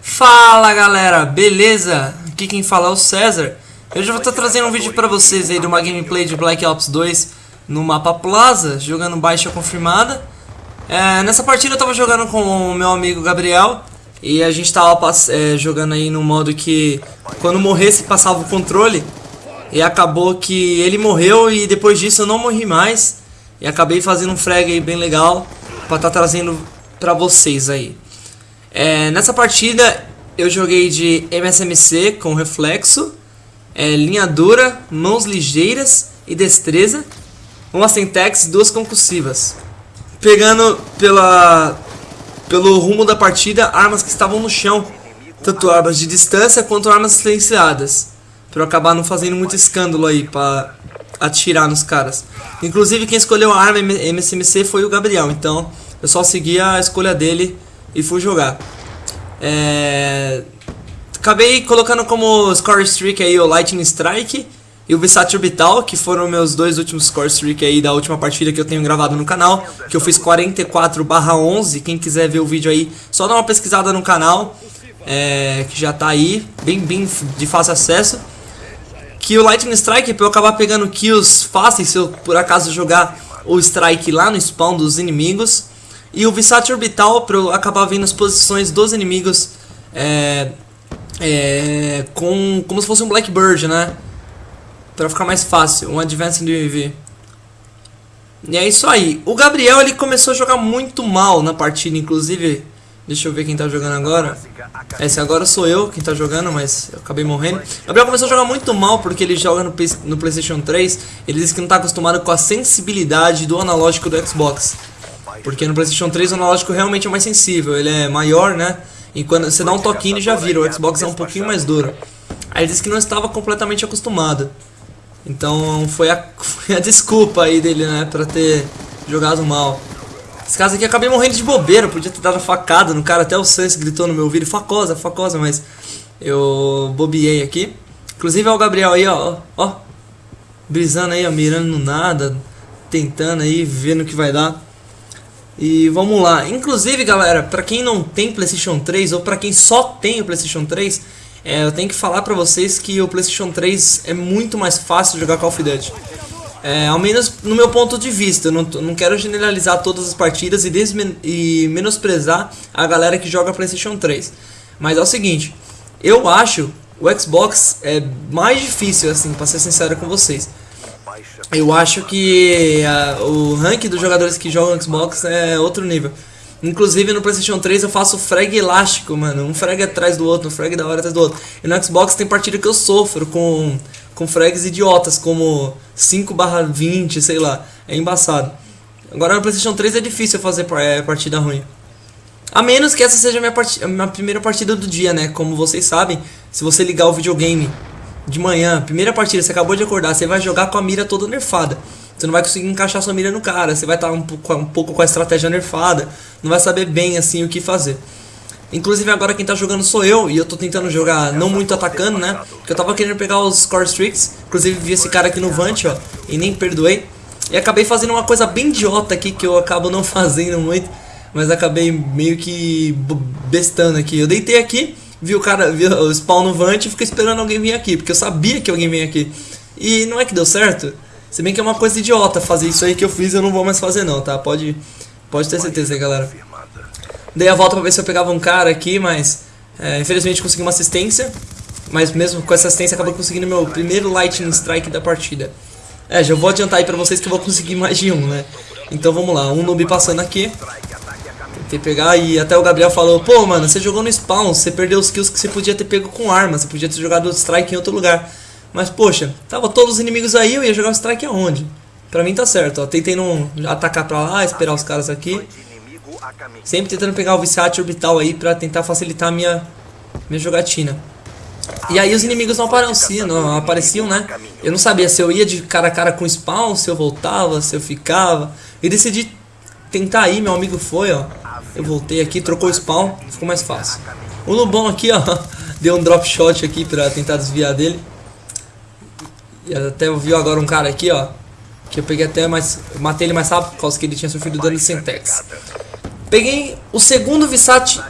Fala galera, beleza? Aqui quem fala é o César. Hoje eu vou estar trazendo um vídeo pra vocês aí de uma gameplay de Black Ops 2 no mapa Plaza, jogando baixa confirmada. É, nessa partida eu tava jogando com o meu amigo Gabriel e a gente tava é, jogando aí no modo que quando morresse passava o controle e acabou que ele morreu e depois disso eu não morri mais e acabei fazendo um frag aí bem legal pra estar tá trazendo pra vocês aí. É, nessa partida eu joguei de MSMC com reflexo, é, linha dura, mãos ligeiras e destreza, uma syntax e duas concussivas. Pegando pela, pelo rumo da partida armas que estavam no chão, tanto armas de distância quanto armas silenciadas, para eu acabar não fazendo muito escândalo aí para atirar nos caras. Inclusive quem escolheu a arma MSMC foi o Gabriel, então eu só segui a escolha dele e fui jogar. É... Acabei colocando como score streak aí o Lightning Strike e o Visat Orbital, que foram meus dois últimos score streak aí da última partida que eu tenho gravado no canal, que eu fiz 44 11, quem quiser ver o vídeo aí, só dá uma pesquisada no canal, é, que já tá aí, bem, bem de fácil acesso. Que o Lightning Strike, pra eu acabar pegando kills fáceis, se eu por acaso jogar o Strike lá no spawn dos inimigos, e o Visat Orbital para acabar vendo as posições dos inimigos é, é, com, como se fosse um Blackbird, né? Para ficar mais fácil, um Advanced UAV. E é isso aí. O Gabriel ele começou a jogar muito mal na partida, inclusive. Deixa eu ver quem tá jogando agora. Esse agora sou eu quem tá jogando, mas eu acabei morrendo. Gabriel começou a jogar muito mal porque ele joga no, no PlayStation 3. Ele disse que não tá acostumado com a sensibilidade do analógico do Xbox. Porque no PlayStation 3 o analógico realmente é mais sensível, ele é maior, né? E quando você dá um toquinho ele já vira, o Xbox é um pouquinho mais duro. Aí ele disse que não estava completamente acostumado. Então foi a, foi a desculpa aí dele, né, pra ter jogado mal. Esse caso aqui acabei morrendo de bobeira, podia ter dado facada no cara, até o Sans gritou no meu ouvido, facosa, facosa, mas eu bobiei aqui. Inclusive é o Gabriel aí, ó, ó, brisando aí, ó, mirando no nada, tentando aí, vendo o que vai dar. E vamos lá. Inclusive, galera, para quem não tem PlayStation 3 ou para quem só tem o PlayStation 3, é, eu tenho que falar para vocês que o PlayStation 3 é muito mais fácil jogar Call of Duty. É, ao menos no meu ponto de vista, eu não, não quero generalizar todas as partidas e, e menosprezar a galera que joga PlayStation 3. Mas é o seguinte, eu acho o Xbox é mais difícil, assim, pra ser sincero com vocês eu acho que uh, o ranking dos jogadores que jogam Xbox é outro nível. Inclusive no PlayStation 3 eu faço frag elástico, mano. Um frag atrás do outro, um frag da hora atrás do outro. E no Xbox tem partida que eu sofro com, com frags idiotas, como 5/20, sei lá. É embaçado. Agora no PlayStation 3 é difícil fazer é, partida ruim. A menos que essa seja a minha, a minha primeira partida do dia, né? Como vocês sabem, se você ligar o videogame de manhã, primeira partida, você acabou de acordar, você vai jogar com a mira toda nerfada. Você não vai conseguir encaixar sua mira no cara, você vai estar um pouco, um pouco com a estratégia nerfada, não vai saber bem assim o que fazer. Inclusive agora quem tá jogando sou eu, e eu tô tentando jogar não muito atacando, né? Porque eu tava querendo pegar os score streaks, inclusive vi esse cara aqui no Vant, ó, e nem perdoei. E acabei fazendo uma coisa bem idiota aqui, que eu acabo não fazendo muito, mas acabei meio que bestando aqui. Eu deitei aqui, vi o cara, vi o spawn no Vant e fiquei esperando alguém vir aqui, porque eu sabia que alguém vinha aqui. E não é que deu certo? Se bem que é uma coisa idiota fazer isso aí que eu fiz, eu não vou mais fazer não, tá? Pode, pode ter certeza galera. Dei a volta pra ver se eu pegava um cara aqui, mas é, infelizmente consegui uma assistência. Mas mesmo com essa assistência acabou conseguindo meu primeiro Lightning Strike da partida. É, já vou adiantar aí pra vocês que eu vou conseguir mais de um, né? Então vamos lá, um noob passando aqui. Tentei pegar e até o Gabriel falou, pô, mano, você jogou no spawn, você perdeu os kills que você podia ter pego com arma, você podia ter jogado strike em outro lugar. Mas, poxa, tava todos os inimigos aí, eu ia jogar o strike aonde? Pra mim tá certo, ó, tentei não atacar pra lá, esperar os caras aqui. Sempre tentando pegar o Viciate Orbital aí pra tentar facilitar a minha, minha jogatina. E aí os inimigos não apareciam, não apareciam, né? Eu não sabia se eu ia de cara a cara com spawn, se eu voltava, se eu ficava. E decidi tentar ir, meu amigo foi, ó. Eu voltei aqui, trocou o spawn, ficou mais fácil. O Lubão aqui, ó, deu um drop shot aqui pra tentar desviar dele. E até viu agora um cara aqui, ó, que eu peguei até mais... Matei ele mais rápido por causa que ele tinha sofrido dano de Sentex. Peguei o segundo Visat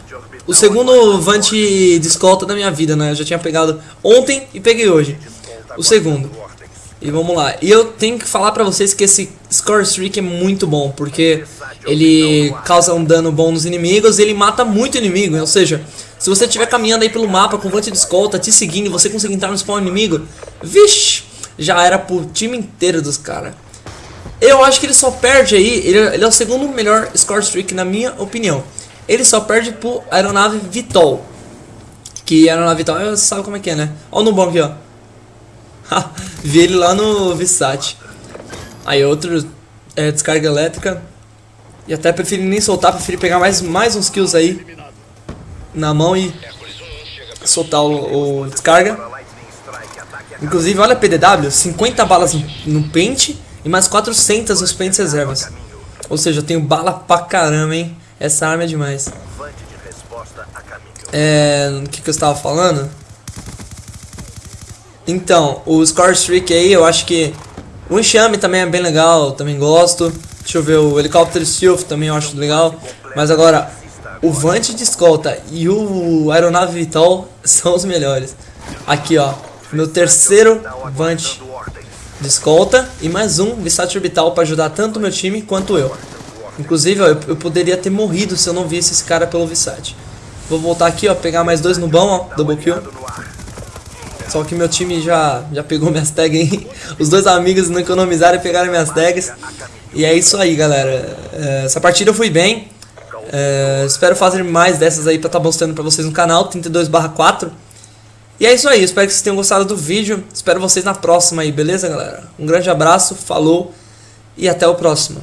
o segundo Vant de escolta da minha vida, né? Eu já tinha pegado ontem e peguei hoje. O segundo. E vamos lá. E eu tenho que falar pra vocês que esse Score Streak é muito bom, porque ele causa um dano bom nos inimigos e ele mata muito inimigo. Ou seja, se você estiver caminhando aí pelo mapa com Vant de escolta, te seguindo você conseguir entrar no spawn inimigo, vixe, já era pro time inteiro dos caras. Eu acho que ele só perde aí, ele, ele é o segundo melhor Score Streak na minha opinião. Ele só perde pro Aeronave Vitol. Que Aeronave Vitol, você sabe como é que é, né? Olha o Nubão aqui, ó. Vi ele lá no Vissat. Aí outro é, descarga elétrica. E até preferi nem soltar, preferi pegar mais, mais uns kills aí na mão e soltar o, o descarga. Inclusive, olha a PDW, 50 balas no, pente e mais 400 nos pentes reservas. Ou seja, eu tenho bala pra caramba, hein? Essa arma é demais. É... O que, que eu estava falando? Então, o Score Streak aí, eu acho que... O enxame também é bem legal, também gosto. Deixa eu ver, o helicóptero Stealth também eu acho legal. Mas agora, o Vant de escolta e o Aeronave Vital são os melhores. Aqui, ó. Meu terceiro Vant de escolta e mais um Visat Orbital para ajudar tanto o meu time quanto eu. Inclusive, ó, eu, eu, poderia ter morrido se eu não visse esse cara pelo Visat. Vou voltar aqui, ó, pegar mais dois no bom, ó, double kill. Só que meu time já, já pegou minhas tags aí. Os dois amigos não economizaram e pegaram minhas tags. E é isso aí, galera. É, essa partida eu fui bem. É, espero fazer mais dessas aí pra estar tá mostrando pra vocês no canal, 32 4. E é isso aí, espero que vocês tenham gostado do vídeo. Espero vocês na próxima aí, beleza, galera? Um grande abraço, falou e até o próximo.